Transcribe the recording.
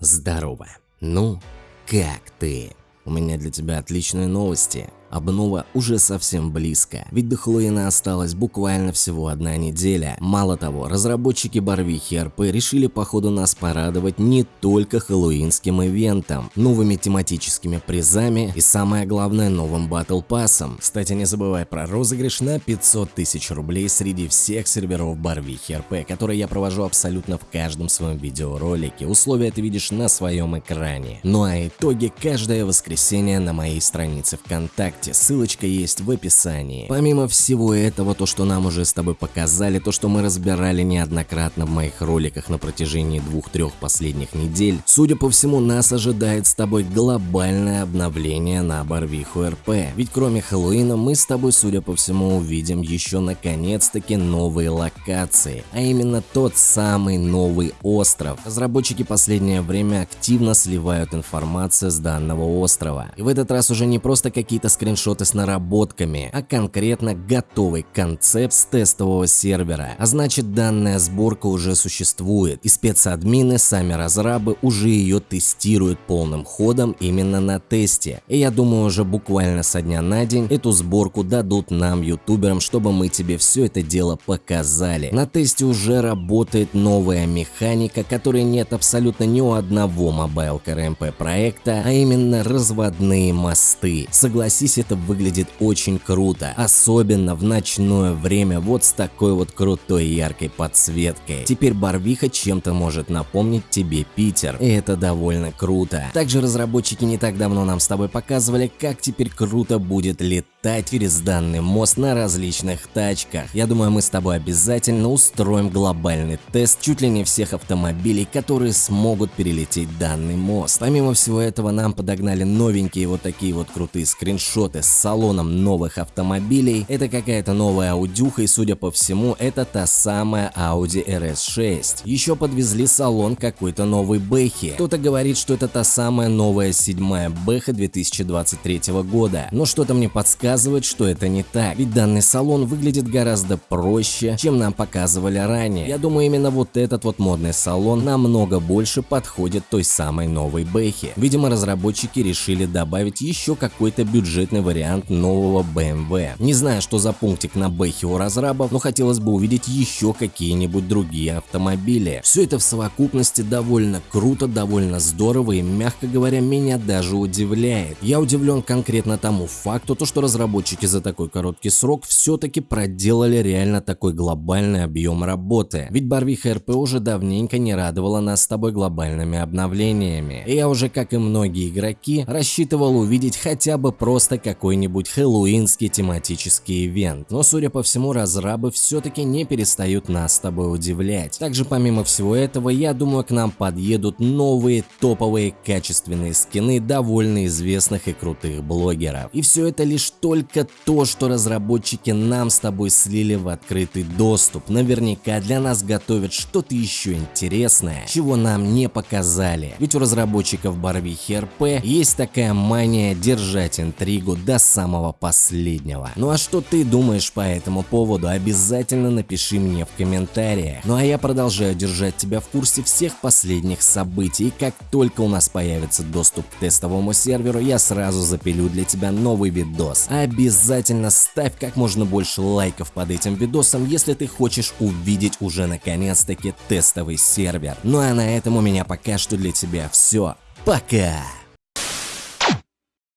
Здорово. Ну, как ты? У меня для тебя отличные новости. Обнова уже совсем близко, ведь до Хэллоуина осталась буквально всего одна неделя. Мало того, разработчики Барвихи РП решили по ходу нас порадовать не только хэллоуинским ивентом, новыми тематическими призами и самое главное новым батл пассом. Кстати, не забывай про розыгрыш на 500 тысяч рублей среди всех серверов Барвихи РП, которые я провожу абсолютно в каждом своем видеоролике. Условия ты видишь на своем экране. Ну а итоги каждое воскресенье на моей странице ВКонтакте ВКонтакте, ссылочка есть в описании. Помимо всего этого, то что нам уже с тобой показали, то что мы разбирали неоднократно в моих роликах на протяжении двух-трех последних недель, судя по всему нас ожидает с тобой глобальное обновление на Барвиху РП. Ведь кроме Хэллоуина мы с тобой, судя по всему, увидим еще наконец-таки новые локации, а именно тот самый новый остров. Разработчики последнее время активно сливают информацию с данного острова. И в этот раз уже не просто какие-то скрин скриншоты с наработками, а конкретно готовый концепт с тестового сервера. А значит данная сборка уже существует и спецадмины, сами разрабы уже ее тестируют полным ходом именно на тесте. И я думаю уже буквально со дня на день эту сборку дадут нам ютуберам, чтобы мы тебе все это дело показали. На тесте уже работает новая механика, которой нет абсолютно ни у одного Mobile KRMP проекта, а именно разводные мосты. Согласись, это выглядит очень круто, особенно в ночное время вот с такой вот крутой яркой подсветкой. Теперь Барвиха чем-то может напомнить тебе Питер, и это довольно круто. Также разработчики не так давно нам с тобой показывали, как теперь круто будет летать через данный мост на различных тачках. Я думаю, мы с тобой обязательно устроим глобальный тест чуть ли не всех автомобилей, которые смогут перелететь данный мост. Помимо всего этого, нам подогнали новенькие вот такие вот крутые скриншоты с салоном новых автомобилей, это какая-то новая аудюха и судя по всему это та самая Audi RS6. Еще подвезли салон какой-то новой Бэхи. Кто-то говорит, что это та самая новая седьмая Бэха 2023 года, но что-то мне подсказывает, что это не так, ведь данный салон выглядит гораздо проще, чем нам показывали ранее. Я думаю именно вот этот вот модный салон намного больше подходит той самой новой Бэхи. Видимо разработчики решили добавить еще какой-то бюджетный вариант нового BMW. Не знаю, что за пунктик на бэхе у разрабов, но хотелось бы увидеть еще какие-нибудь другие автомобили. Все это в совокупности довольно круто, довольно здорово и, мягко говоря, меня даже удивляет. Я удивлен конкретно тому факту, то, что разработчики за такой короткий срок все-таки проделали реально такой глобальный объем работы. Ведь Барвиха РП уже давненько не радовала нас с тобой глобальными обновлениями. И я уже, как и многие игроки, рассчитывал увидеть хотя бы просто как какой-нибудь хэллоуинский тематический ивент, но судя по всему разрабы все-таки не перестают нас с тобой удивлять. Также помимо всего этого, я думаю к нам подъедут новые топовые качественные скины довольно известных и крутых блогеров. И все это лишь только то, что разработчики нам с тобой слили в открытый доступ. Наверняка для нас готовят что-то еще интересное, чего нам не показали. Ведь у разработчиков Барвихи РП есть такая мания держать интригу до самого последнего. Ну а что ты думаешь по этому поводу, обязательно напиши мне в комментариях. Ну а я продолжаю держать тебя в курсе всех последних событий, и как только у нас появится доступ к тестовому серверу, я сразу запилю для тебя новый видос. Обязательно ставь как можно больше лайков под этим видосом, если ты хочешь увидеть уже наконец-таки тестовый сервер. Ну а на этом у меня пока что для тебя все. Пока!